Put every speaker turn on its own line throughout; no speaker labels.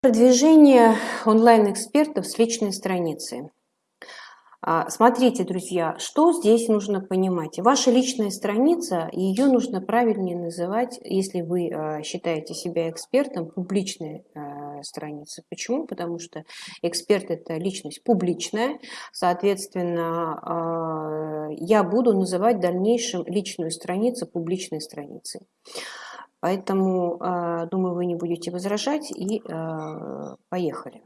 Продвижение онлайн-экспертов с личной страницы. А, смотрите, друзья, что здесь нужно понимать. Ваша личная страница, ее нужно правильнее называть, если вы а, считаете себя экспертом, публичная а, страница. Почему? Потому что эксперт – это личность публичная, соответственно, я буду называть в дальнейшем личную страницу публичной страницей. Поэтому, а, думаю, вы не будете возражать и а, поехали.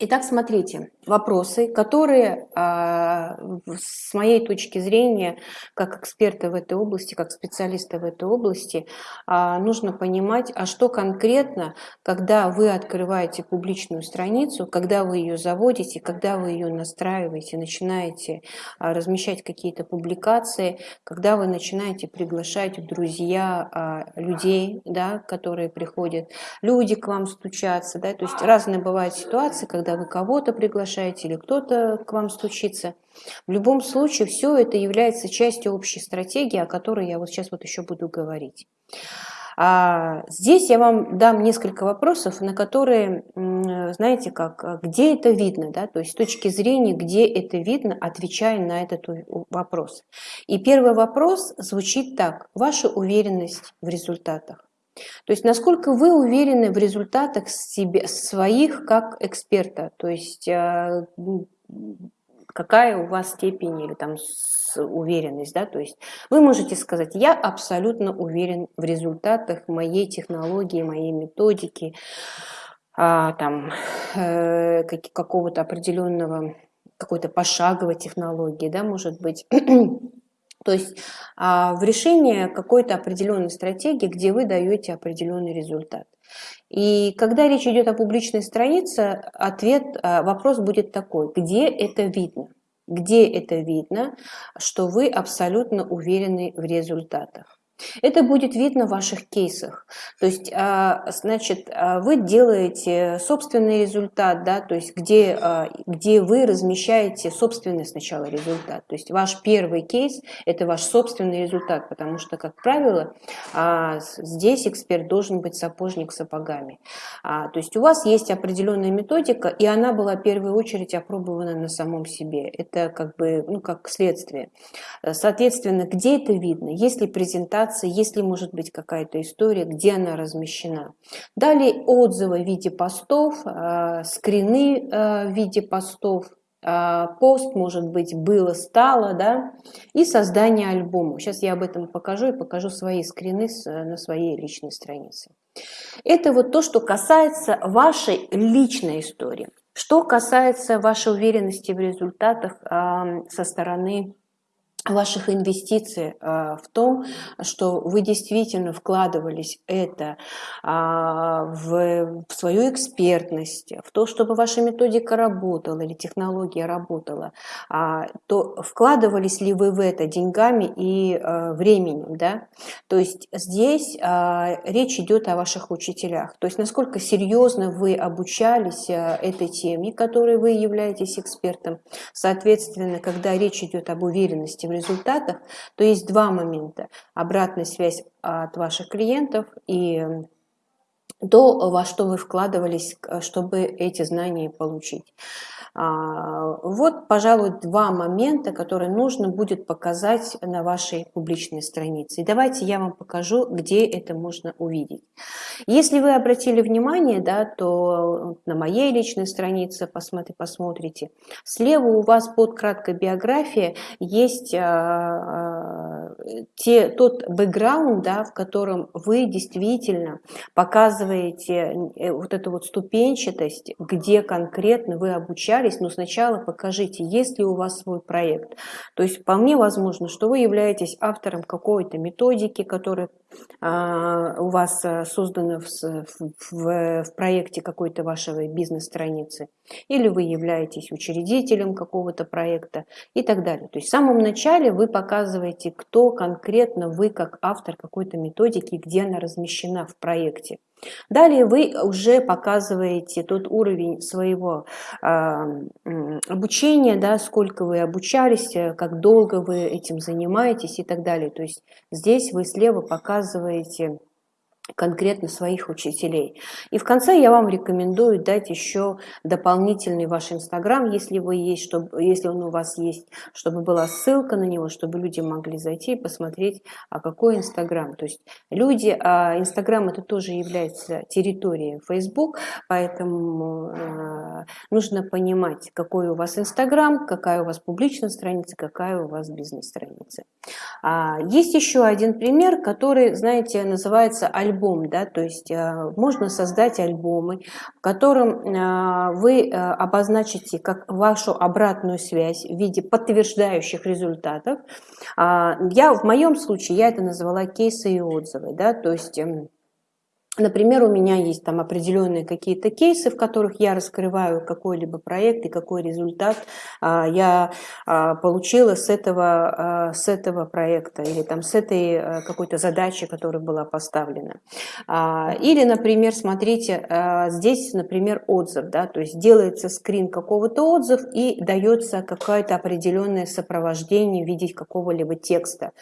Итак, смотрите, вопросы, которые а, с моей точки зрения, как эксперта в этой области, как специалиста в этой области, а, нужно понимать, а что конкретно, когда вы открываете публичную страницу, когда вы ее заводите, когда вы ее настраиваете, начинаете а, размещать какие-то публикации, когда вы начинаете приглашать в друзья людей, да, которые приходят, люди к вам стучатся, да, то есть разные бывают ситуации, когда когда вы кого-то приглашаете или кто-то к вам стучится. В любом случае, все это является частью общей стратегии, о которой я вот сейчас вот еще буду говорить. А здесь я вам дам несколько вопросов, на которые, знаете, как, где это видно, да, то есть с точки зрения, где это видно, отвечая на этот вопрос. И первый вопрос звучит так, ваша уверенность в результатах. То есть насколько вы уверены в результатах себе, своих как эксперта, то есть э, какая у вас степень или там уверенность, да, то есть вы можете сказать, я абсолютно уверен в результатах моей технологии, моей методики, а, там э, какого-то определенного, какой-то пошаговой технологии, да, может быть, То есть а, в решении какой-то определенной стратегии, где вы даете определенный результат. И когда речь идет о публичной странице, ответ, а, вопрос будет такой, где это видно? Где это видно, что вы абсолютно уверены в результатах? Это будет видно в ваших кейсах. То есть, а, значит, а, вы делаете собственный результат, да, то есть где, а, где вы размещаете собственный сначала результат. То есть ваш первый кейс – это ваш собственный результат, потому что, как правило, здесь эксперт должен быть сапожник сапогами. То есть у вас есть определенная методика, и она была в первую очередь опробована на самом себе. Это как бы, ну, как следствие. Соответственно, где это видно? Если презентация презентации, если может быть какая-то история, где она размещена. Далее отзывы в виде постов, э, скрины э, в виде постов, э, пост, может быть, было, стало, да, и создание альбома. Сейчас я об этом покажу и покажу свои скрины на своей личной странице. Это вот то, что касается вашей личной истории. Что касается вашей уверенности в результатах со стороны ваших инвестиций а, в том, что вы действительно вкладывались это а, в свою экспертность, в то, чтобы ваша методика работала или технология работала, а, то вкладывались ли вы в это деньгами и временем, да? То есть здесь речь идет о ваших учителях, то есть насколько серьезно вы обучались этой теме, которой вы являетесь экспертом, соответственно, когда речь идет об уверенности в результатах, то есть два момента. Обратная связь от ваших клиентов и то, во что вы вкладывались, чтобы эти знания получить. А, вот, пожалуй, два момента, которые нужно будет показать на вашей публичной странице. И давайте я вам покажу, где это можно увидеть. Если вы обратили внимание, да, то на моей личной странице посмотри, посмотрите. Слева у вас под краткой биографией есть а, а, те, тот бэкграунд, да, в котором вы действительно показываете э, вот эту вот ступенчатость, где конкретно вы обучались собрались, но сначала покажите, есть ли у вас свой проект. То есть вполне возможно, что вы являетесь автором какой-то методики, которая а, у вас а, создана в, в, в проекте какой-то вашей бизнес-страницы, или вы являетесь учредителем какого-то проекта и так далее. То есть в самом начале вы показываете, кто конкретно вы как автор какой-то методики, где она размещена в проекте. Далее вы уже показываете тот уровень своего э, обучения, да, сколько вы обучались, э, как долго вы этим занимаетесь и так далее. То есть здесь вы слева показываете конкретно своих учителей. И в конце я вам рекомендую дать еще дополнительный ваш инстаграм, если вы есть, чтобы, если он у вас есть, чтобы была ссылка на него, чтобы люди могли зайти и посмотреть, а какой инстаграм. То есть люди, а инстаграм это тоже является территорией Facebook, поэтому э, нужно понимать, какой у вас инстаграм, какая у вас публичная страница, какая у вас бизнес-страница. А, есть еще один пример, который, знаете, называется альбом альбом, да, то есть э, можно создать альбомы, в котором э, вы э, обозначите как вашу обратную связь в виде подтверждающих результатов. А, я в моем случае я это назвала кейсы и отзывы, да, то есть эм, Например, у меня есть там определенные какие-то кейсы, в которых я раскрываю какой-либо проект и какой результат а, я а, получила с этого, а, с этого проекта или там с этой какой-то задачи, которая была поставлена. Или, например, смотрите, здесь, например, отзыв, да, то есть делается скрин какого-то отзыв и дается какое-то определенное сопровождение в виде какого-либо текста.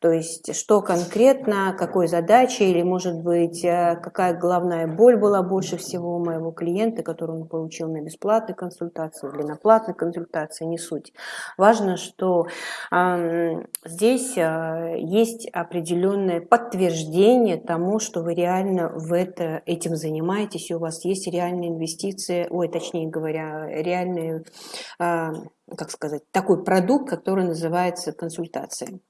То есть, что конкретно, какой задачи или, может быть, какая главная боль была больше всего у моего клиента, который он получил на бесплатной консультации или на платной консультации, не суть. Важно, что э, здесь э, есть определенное подтверждение тому, что вы реально в это, этим занимаетесь, и у вас есть реальные инвестиции, ой, точнее говоря, реальные, э, как сказать, такой продукт, который называется консультацией.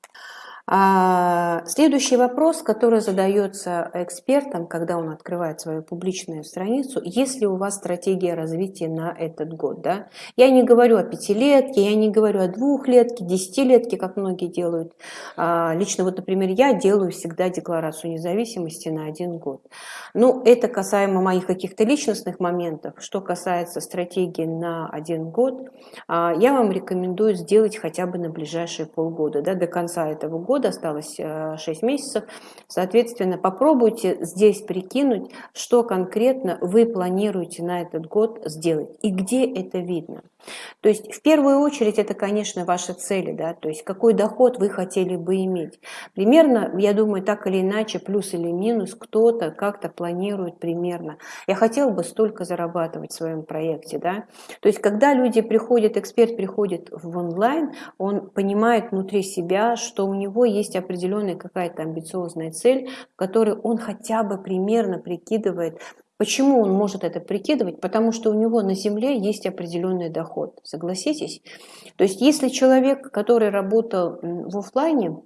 А следующий вопрос, который задается экспертам, когда он открывает свою публичную страницу, есть ли у вас стратегия развития на этот год? Да? Я не говорю о пятилетке, я не говорю о двухлетке, десятилетке, как многие делают. А, лично вот, например, я делаю всегда декларацию независимости на один год. Ну, это касаемо моих каких-то личностных моментов. Что касается стратегии на один год, а, я вам рекомендую сделать хотя бы на ближайшие полгода, да, до конца этого года года, осталось 6 э, месяцев. Соответственно, попробуйте здесь прикинуть, что конкретно вы планируете на этот год сделать и где это видно. То есть в первую очередь это, конечно, ваши цели, да, то есть какой доход вы хотели бы иметь. Примерно, я думаю, так или иначе, плюс или минус, кто-то как-то планирует примерно. Я хотел бы столько зарабатывать в своем проекте, да. То есть когда люди приходят, эксперт приходит в онлайн, он понимает внутри себя, что у него есть определенная какая-то амбициозная цель, в которой он хотя бы примерно прикидывает, Почему он может это прикидывать? Потому что у него на земле есть определенный доход. Согласитесь? То есть если человек, который работал в офлайне,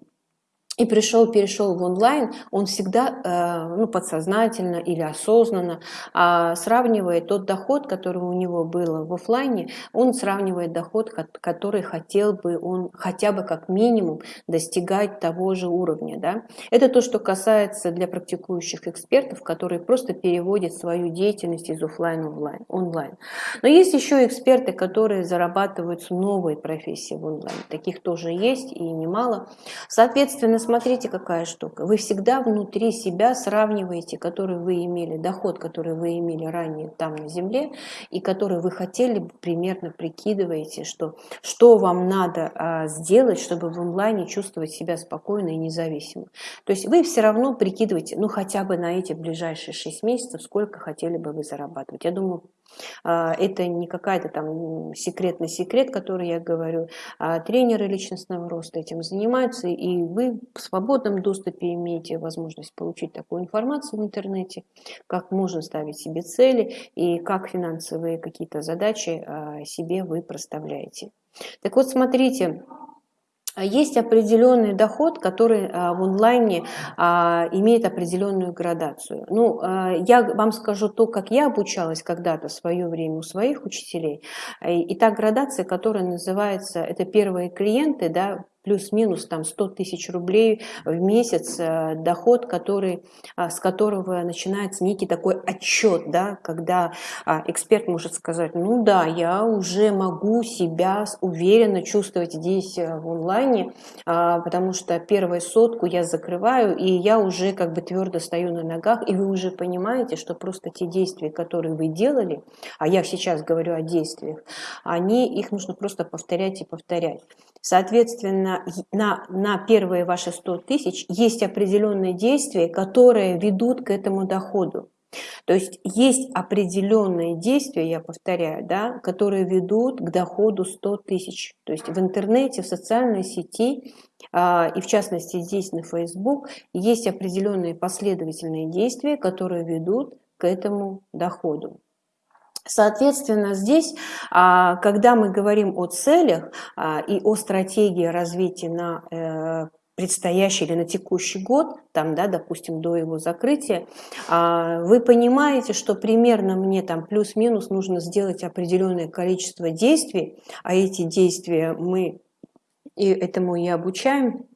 и пришел, перешел в онлайн, он всегда э, ну, подсознательно или осознанно а, сравнивает тот доход, который у него был в офлайне, он сравнивает доход, который хотел бы он хотя бы как минимум достигать того же уровня. Да? Это то, что касается для практикующих экспертов, которые просто переводят свою деятельность из офлайн в онлайн. Но есть еще эксперты, которые зарабатывают с новой профессии в онлайн. Таких тоже есть и немало. Соответственно, смотрите, какая штука. Вы всегда внутри себя сравниваете, который вы имели, доход, который вы имели ранее там на земле, и который вы хотели примерно прикидываете, что, что вам надо а, сделать, чтобы в онлайне чувствовать себя спокойно и независимо. То есть вы все равно прикидываете, ну хотя бы на эти ближайшие 6 месяцев, сколько хотели бы вы зарабатывать. Я думаю, а, это не какая-то там секретный секрет, который я говорю. А тренеры личностного роста этим занимаются, и вы в свободном доступе имеете возможность получить такую информацию в интернете, как можно ставить себе цели и как финансовые какие-то задачи а, себе вы проставляете. Так вот, смотрите, а есть определенный доход, который а, в онлайне имеет определенную градацию. Ну, я вам скажу то, как я обучалась когда-то в свое время у своих учителей. И та градация, которая называется, это первые клиенты, да, плюс-минус там 100 тысяч рублей в месяц э, доход, который, а, с которого начинается некий такой отчет, да, когда а, эксперт может сказать, ну да, я уже могу себя уверенно чувствовать здесь э, в онлайне, а, потому что первую сотку я закрываю, и я уже как бы твердо стою на ногах, и вы уже понимаете, что просто те действия, которые вы делали, а я сейчас говорю о действиях, они, их нужно просто повторять и повторять. Соответственно, на, на первые ваши 100 тысяч есть определенные действия, которые ведут к этому доходу. То есть есть определенные действия, я повторяю, да, которые ведут к доходу 100 тысяч. То есть в интернете, в социальной сети а, и в частности здесь на Facebook есть определенные последовательные действия, которые ведут к этому доходу. Соответственно, здесь, а, когда мы говорим о целях а, и о стратегии развития на э, предстоящий или на текущий год, там, да, допустим, до его закрытия, а, вы понимаете, что примерно мне там плюс-минус нужно сделать определенное количество действий, а эти действия мы и этому и обучаем,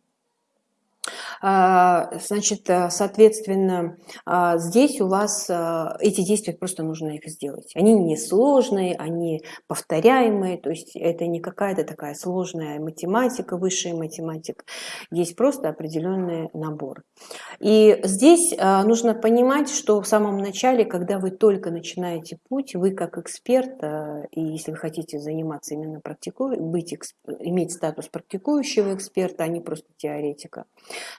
значит, э, соответственно, а, здесь у вас э, эти действия просто нужно их сделать. Они не сложные, они повторяемые, то есть это не какая-то такая сложная математика, высшая математика. Есть просто определенный набор. И здесь нужно понимать, что в самом начале, когда вы только начинаете путь, вы как эксперт, и если вы хотите заниматься именно практикуя, быть, иметь статус практикующего эксперта, а не просто теоретика,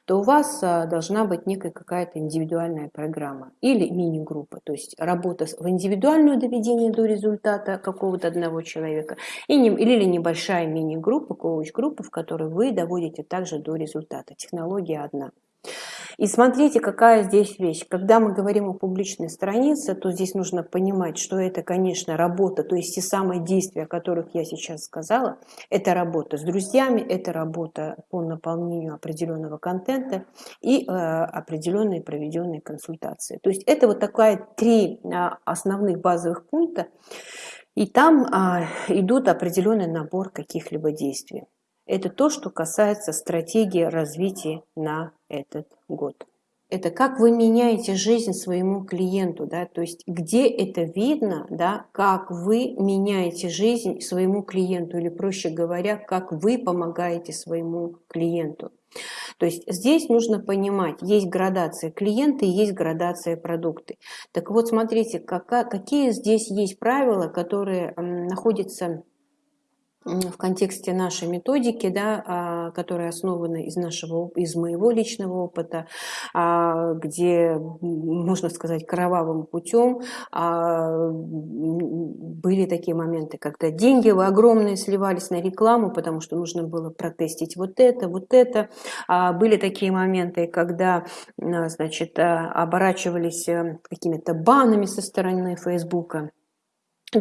то у вас а, должна быть некая какая-то индивидуальная программа или мини-группа, то есть работа в индивидуальную доведение до результата какого-то одного человека или небольшая мини-группа, коуч-группа, в которой вы доводите также до результата. Технология одна. И смотрите, какая здесь вещь. Когда мы говорим о публичной странице, то здесь нужно понимать, что это, конечно, работа, то есть те самые действия, о которых я сейчас сказала, это работа с друзьями, это работа по наполнению определенного контента и э, определенные проведенные консультации. То есть это вот такая три э, основных базовых пункта, и там э, идут определенный набор каких-либо действий. Это то, что касается стратегии развития на этот год. Это как вы меняете жизнь своему клиенту, да, то есть где это видно, да, как вы меняете жизнь своему клиенту, или проще говоря, как вы помогаете своему клиенту. То есть здесь нужно понимать, есть градация клиента и есть градация продукты. Так вот, смотрите, какие здесь есть правила, которые находятся в контексте нашей методики, да, а, которая основана из, нашего, из моего личного опыта, а, где, можно сказать, кровавым путем а, были такие моменты, когда деньги огромные сливались на рекламу, потому что нужно было протестить вот это, вот это. Были такие моменты, когда значит, оборачивались э, какими-то банами со стороны Фейсбука.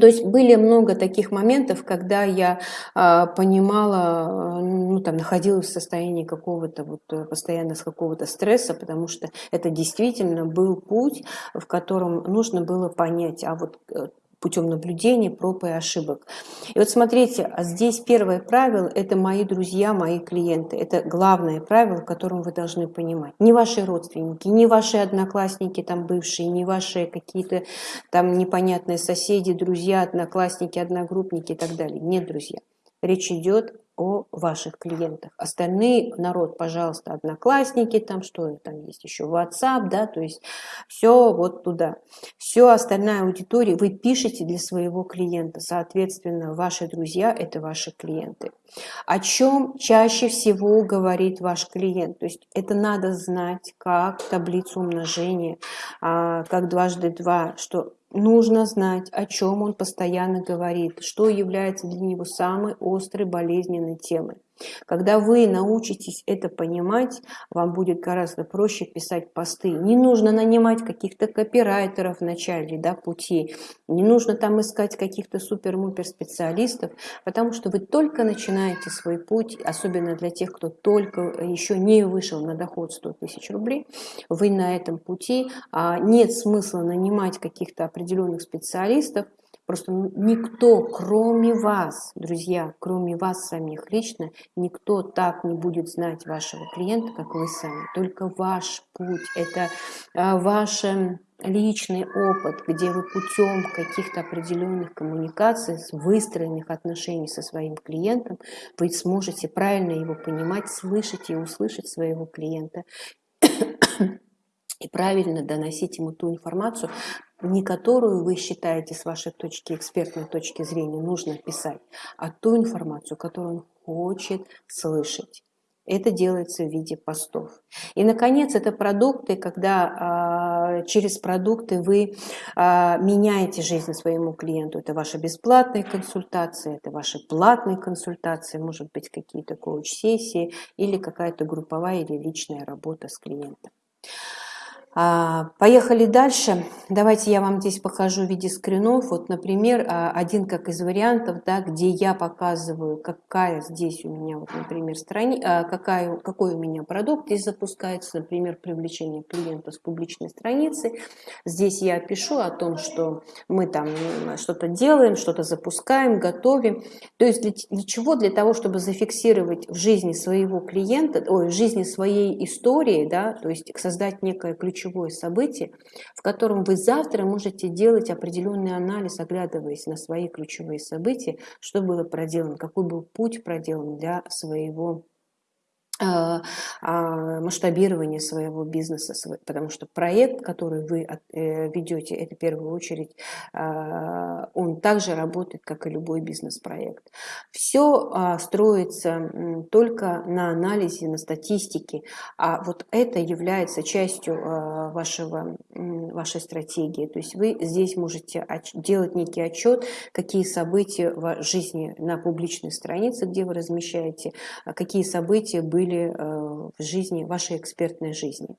То есть были много таких моментов, когда я а, понимала, ну там находилась в состоянии какого-то вот э, постоянно с какого-то стресса, потому что это действительно был путь, в котором нужно было понять, а вот э, путем наблюдения, проб и ошибок. И вот смотрите, а здесь первое правило – это мои друзья, мои клиенты. Это главное правило, которым вы должны понимать. Не ваши родственники, не ваши одноклассники там бывшие, не ваши какие-то там непонятные соседи, друзья, одноклассники, одногруппники и так далее. Нет, друзья. Речь идет о ваших клиентах. Остальные народ, пожалуйста, одноклассники, там что там есть еще, WhatsApp, да, то есть все вот туда. Все остальная аудитория вы пишете для своего клиента, соответственно, ваши друзья – это ваши клиенты. О чем чаще всего говорит ваш клиент? То есть это надо знать, как таблицу умножения, а, как дважды два, что Нужно знать, о чем он постоянно говорит, что является для него самой острой болезненной темой. Когда вы научитесь это понимать, вам будет гораздо проще писать посты. Не нужно нанимать каких-то копирайтеров в начале да, пути, не нужно там искать каких-то супер-мупер специалистов, потому что вы только начинаете свой путь, особенно для тех, кто только еще не вышел на доход 100 тысяч рублей, вы на этом пути, а нет смысла нанимать каких-то определенных специалистов, Просто никто, кроме вас, друзья, кроме вас самих лично, никто так не будет знать вашего клиента, как вы сами. Только ваш путь, это а, ваш личный опыт, где вы путем каких-то определенных коммуникаций, выстроенных отношений со своим клиентом, вы сможете правильно его понимать, слышать и услышать своего клиента и правильно доносить ему ту информацию, не которую вы считаете с вашей точки, экспертной точки зрения, нужно писать, а ту информацию, которую он хочет слышать. Это делается в виде постов. И, наконец, это продукты, когда э, через продукты вы э, меняете жизнь своему клиенту. Это ваши бесплатные консультации, это ваши платные консультации, может быть, какие-то коуч-сессии или какая-то групповая или личная работа с клиентом. А, поехали дальше. Давайте я вам здесь покажу в виде скринов. Вот, например, а, один как из вариантов, да, где я показываю, какая здесь у меня, вот, например, страни... А, какая, какой у меня продукт здесь запускается, например, привлечение клиента с публичной страницы. Здесь я пишу о том, что мы там что-то делаем, что-то запускаем, готовим. То есть для, для чего? Для того, чтобы зафиксировать в жизни своего клиента, ой, в жизни своей истории, да, то есть создать некое ключевое ключевое событие, в котором вы завтра можете делать определенный анализ, оглядываясь на свои ключевые события, что было проделано, какой был путь проделан для своего масштабирование своего бизнеса, потому что проект, который вы э, ведете, это в первую очередь, а, он также работает, как и любой бизнес-проект. Все строится только на анализе, на статистике, а вот это является частью вашего, вашей стратегии. То есть вы здесь можете делать некий отчет, какие события в жизни на публичной странице, где вы размещаете, какие события были были э, в жизни, вашей экспертной жизни.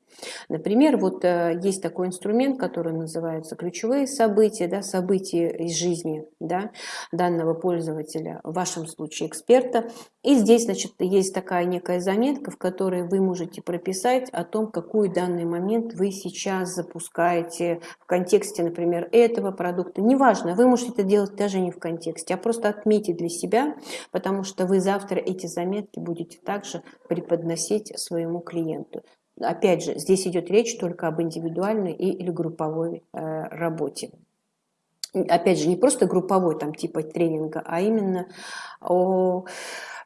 Например, вот э, есть такой инструмент, который называется ключевые события, да, события из жизни да, данного пользователя, в вашем случае эксперта. И здесь, значит, есть такая некая заметка, в которой вы можете прописать о том, какой данный момент вы сейчас запускаете в контексте, например, этого продукта. Неважно, вы можете это делать даже не в контексте, а просто отметить для себя, потому что вы завтра эти заметки будете также преподносить своему клиенту. Опять же, здесь идет речь только об индивидуальной или групповой э, работе. Опять же, не просто групповой там типа тренинга, а именно о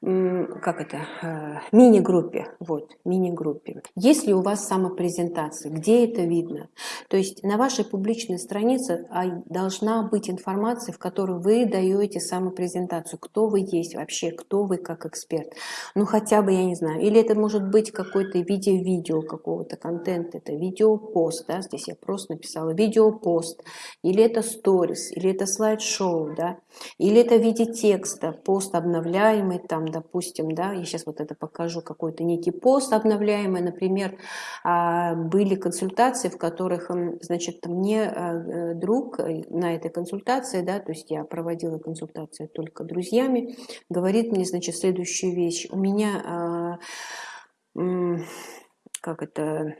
как это, э, мини-группе, вот, мини-группе. Если у вас самопрезентация, где это видно? То есть на вашей публичной странице а, должна быть информация, в которой вы даете самопрезентацию, кто вы есть вообще, кто вы как эксперт. Ну хотя бы, я не знаю, или это может быть какой-то виде видео какого-то контента, это видеопост, да, здесь я просто написала видеопост, или это сторис, или это слайд-шоу, да, или это в виде текста, пост обновляемый там, допустим, да, я сейчас вот это покажу, какой-то некий пост обновляемый, например, а, были консультации, в которых, значит, мне а, э, друг э, на этой консультации, да, то есть я проводила консультации только друзьями, говорит мне, значит, следующую вещь. У меня, а, как это,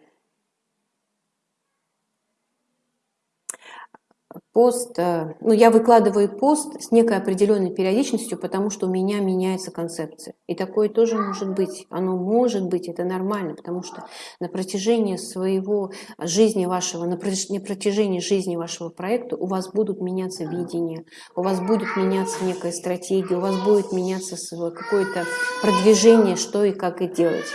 пост, э, ну, я выкладываю пост с некой определенной периодичностью, потому что у меня меняется концепция. И такое тоже может быть. Оно может быть, это нормально, потому что на протяжении своего жизни вашего, на протяжении жизни вашего проекта у вас будут меняться видения, у вас будет меняться некая стратегия, у вас будет меняться какое-то продвижение, что и как и делать.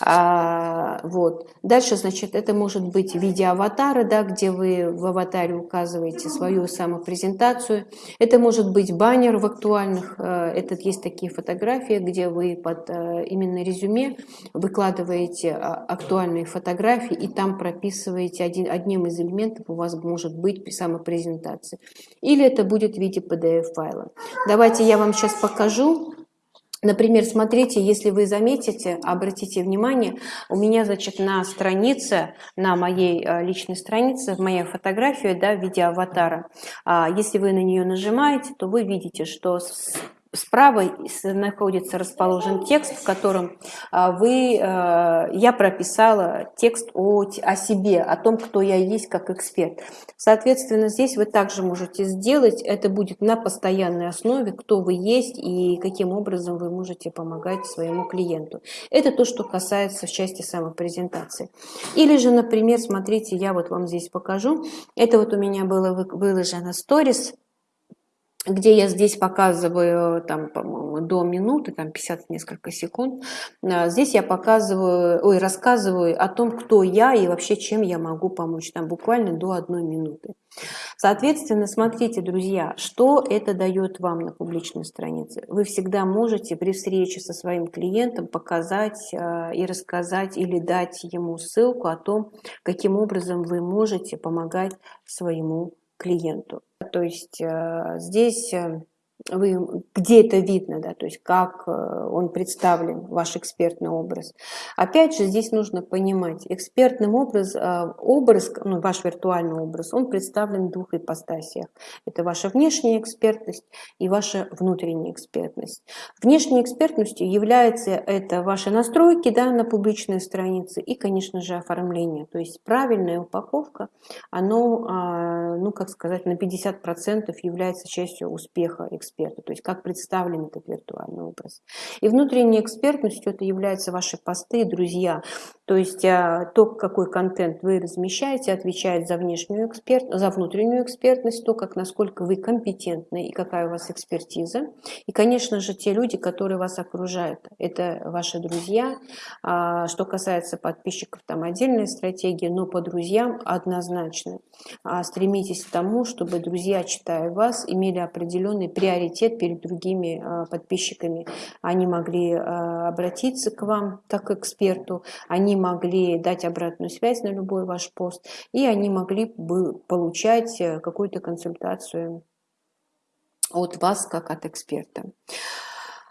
А, вот. Дальше, значит, это может быть в виде аватара, да, где вы в аватаре указываете свою самопрезентацию. Это может быть баннер в актуальных. Э, это есть такие фотографии, где вы под э, именно резюме выкладываете а, актуальные фотографии и там прописываете один, одним из элементов у вас может быть самопрезентация. Или это будет в виде PDF-файла. Давайте я вам сейчас покажу. Например, смотрите, если вы заметите, обратите внимание, у меня, значит, на странице, на моей э, личной странице, моя фотография, да, в виде аватара, а, если вы на нее нажимаете, то вы видите, что Справа находится расположен текст, в котором а, вы, э, я прописала текст о, о себе, о том, кто я есть как эксперт. Соответственно, здесь вы также можете сделать, это будет на постоянной основе, кто вы есть и каким образом вы можете помогать своему клиенту. Это то, что касается в части самопрезентации. Или же, например, смотрите, я вот вам здесь покажу, это вот у меня было выложено сторис, где я здесь показываю, там, по-моему, до минуты, там 50 несколько секунд, а, здесь я показываю, ой, рассказываю о том, кто я и вообще чем я могу помочь, там буквально до одной минуты. Соответственно, смотрите, друзья, что это дает вам на публичной странице. Вы всегда можете при встрече со своим клиентом показать а, и рассказать или дать ему ссылку о том, каким образом вы можете помогать своему клиенту. То есть э, здесь э, вы, где это видно, да, то есть как э, он представлен, ваш экспертный образ. Опять же, здесь нужно понимать, экспертным образ, э, образ ну, ваш виртуальный образ, он представлен в двух ипостасиях. Это ваша внешняя экспертность и ваша внутренняя экспертность. Внешней экспертностью является это ваши настройки да, на публичной странице и, конечно же, оформление. То есть правильная упаковка, оно, а, ну, как сказать, на 50% является частью успеха эксперта эксперта, то есть как представлен этот виртуальный образ. И внутренней экспертностью это являются ваши посты, друзья, то есть а, то, какой контент вы размещаете, отвечает за внешнюю эксперт, за внутреннюю экспертность, то, как насколько вы компетентны и какая у вас экспертиза. И, конечно же, те люди, которые вас окружают, это ваши друзья. А, что касается подписчиков, там отдельная стратегия, но по друзьям однозначно. А, стремитесь к тому, чтобы друзья, читая вас, имели определенный приоритет перед другими подписчиками. Они могли обратиться к вам как к эксперту, они могли дать обратную связь на любой ваш пост, и они могли бы получать э, какую-то консультацию от вас как от эксперта.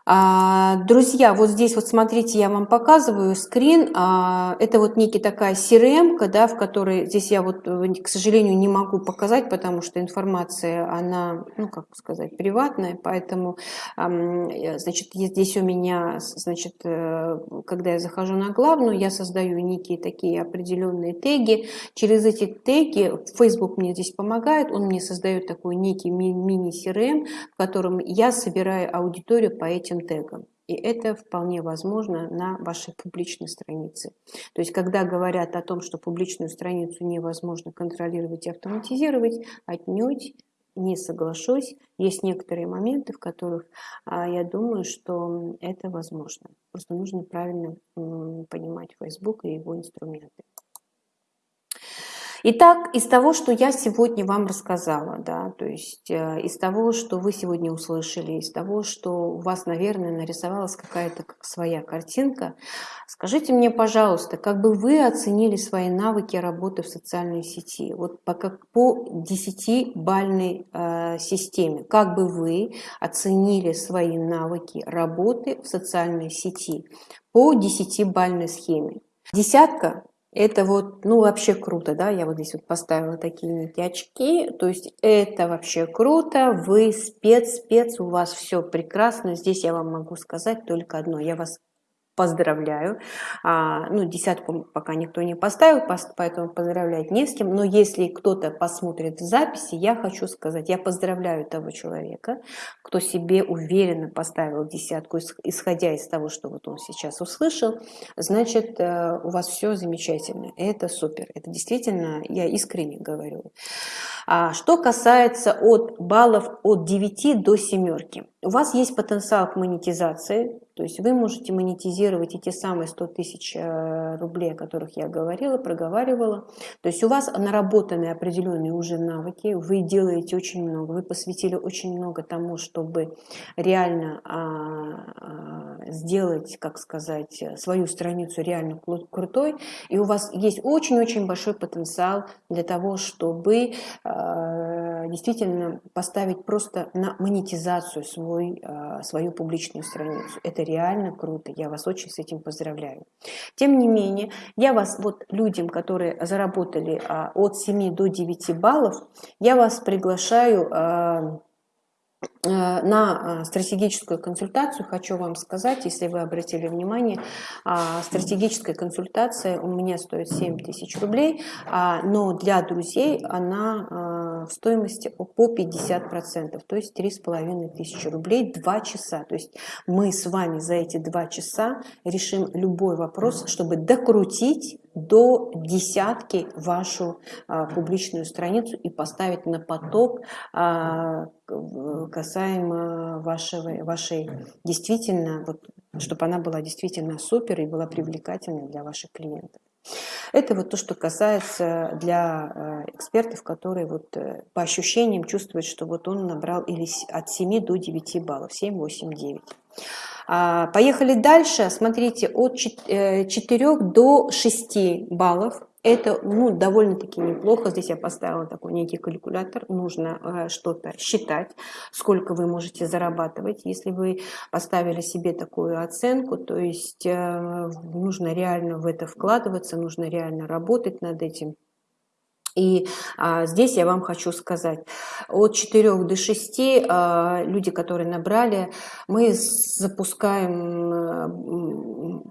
А, друзья, вот здесь вот смотрите, я вам показываю скрин. А, это вот некий такая CRM, да, в которой здесь я вот, э, к сожалению, не могу показать, потому что информация, она, ну, как сказать, приватная, поэтому, значит, здесь у меня, значит, э, когда я захожу на главную, я создаю некие такие определенные теги. Через эти теги Facebook мне здесь помогает, он мне создает такой некий мини-CRM, в котором я собираю аудиторию по этим этим тегом. И это вполне возможно на вашей публичной странице. То есть, когда говорят о том, что публичную страницу невозможно контролировать и автоматизировать, отнюдь не соглашусь. Есть некоторые моменты, в которых а, я думаю, что это возможно. Просто нужно правильно понимать Facebook и его инструменты. Итак, из того, что я сегодня вам рассказала, да, то есть э, из того, что вы сегодня услышали, из того, что у вас, наверное, нарисовалась какая-то как своя картинка, скажите мне, пожалуйста, как бы вы оценили свои навыки работы в социальной сети, вот по, как по 10-бальной э, системе, как бы вы оценили свои навыки работы в социальной сети по 10-бальной схеме. Десятка это вот, ну, вообще круто, да, я вот здесь вот поставила такие некие очки, то есть это вообще круто, вы спец, спец, у вас все прекрасно, здесь я вам могу сказать только одно, я вас поздравляю. А, ну, десятку пока никто не поставил, поэтому поздравлять не с кем. Но если кто-то посмотрит в записи, я хочу сказать, я поздравляю того человека, кто себе уверенно поставил десятку, исходя из того, что вот он сейчас услышал, значит, э, у вас все замечательно. Это супер. Это действительно, я искренне говорю. А что касается от баллов от 9 до семерки. У вас есть потенциал к монетизации, то есть вы можете монетизировать эти самые 100 тысяч э, рублей, о которых я говорила, проговаривала. То есть у вас наработаны определенные уже навыки, вы делаете очень много, вы посвятили очень много тому, чтобы реально а, а, сделать, как сказать, свою страницу реально крутой. И у вас есть очень-очень большой потенциал для того, чтобы а, действительно поставить просто на монетизацию свой, свою публичную страницу. Это реально круто, я вас очень с этим поздравляю. Тем не менее, я вас, вот людям, которые заработали а, от 7 до 9 баллов, я вас приглашаю а, а, на стратегическую консультацию хочу вам сказать, если вы обратили внимание, стратегическая консультация у меня стоит 7 тысяч рублей, но для друзей она стоимости по 50%, то есть 3,5 тысячи рублей 2 часа. То есть мы с вами за эти 2 часа решим любой вопрос, чтобы докрутить до десятки вашу а, публичную страницу и поставить на поток а, касаемо вашего, вашей действительно, вот, чтобы она была действительно супер и была привлекательной для ваших клиентов. Это вот то, что касается для э, экспертов, которые вот э, по ощущениям чувствуют, что вот он набрал или от 7 до 9 баллов, 7, 8, 9. Поехали дальше. Смотрите, от 4 э, до 6 баллов это ну, довольно-таки неплохо. Здесь я поставила такой некий калькулятор. Нужно э, что-то считать, сколько вы можете зарабатывать. Если вы поставили себе такую оценку, то есть э, нужно реально в это вкладываться, нужно реально работать над этим. И а, здесь я вам хочу сказать, от 4 до 6 а, люди, которые набрали, мы запускаем а,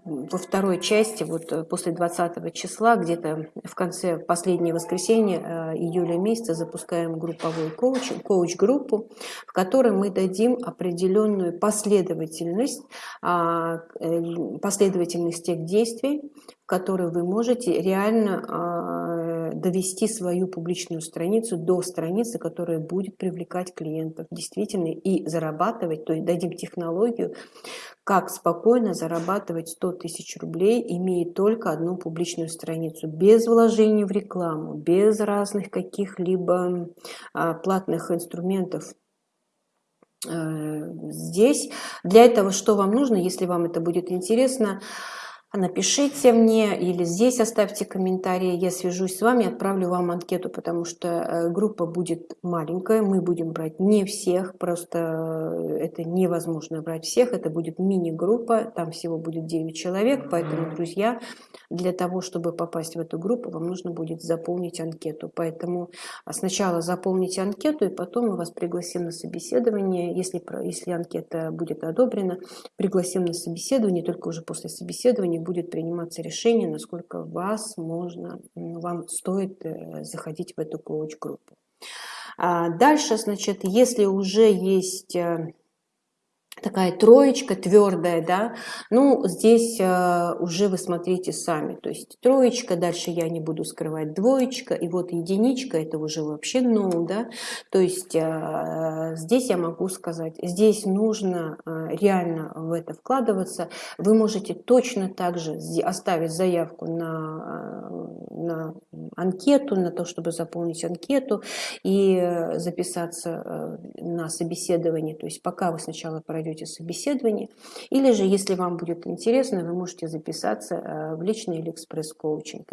во второй части, вот э, после 20 числа, где-то в конце последнего воскресенья а, июля месяца запускаем групповой коуч, коуч-группу, в которой мы дадим определенную последовательность, а, последовательность тех действий, в которые вы можете реально а, довести свою публичную страницу до страницы, которая будет привлекать клиентов действительно и зарабатывать, то есть дадим технологию, как спокойно зарабатывать 100 тысяч рублей, имея только одну публичную страницу, без вложений в рекламу, без разных каких-либо а, платных инструментов, э, здесь. Для этого что вам нужно, если вам это будет интересно, напишите мне или здесь оставьте комментарии, я свяжусь с вами, отправлю вам анкету, потому что э, группа будет маленькая, мы будем брать не всех, просто э, это невозможно брать всех, это будет мини-группа, там всего будет 9 человек, поэтому, друзья, для того, чтобы попасть в эту группу, вам нужно будет заполнить анкету, поэтому а, сначала заполните анкету, и потом мы вас пригласим на собеседование, если, если анкета будет одобрена, пригласим на собеседование, только уже после собеседования будет приниматься решение, насколько вас можно, вам стоит э, заходить в эту коуч-группу. А дальше, значит, если уже есть э, такая троечка твердая, да, ну, здесь э, уже вы смотрите сами, то есть троечка, дальше я не буду скрывать двоечка, и вот единичка, это уже вообще ну, да, то есть э, здесь я могу сказать, здесь нужно э, реально в это вкладываться, вы можете точно так же оставить заявку на, э, на анкету, на то, чтобы заполнить анкету и э, записаться э, на собеседование, то есть пока вы сначала пройдете пройдете собеседование. Или же, если вам будет интересно, вы можете записаться э, в личный или экспресс-коучинг.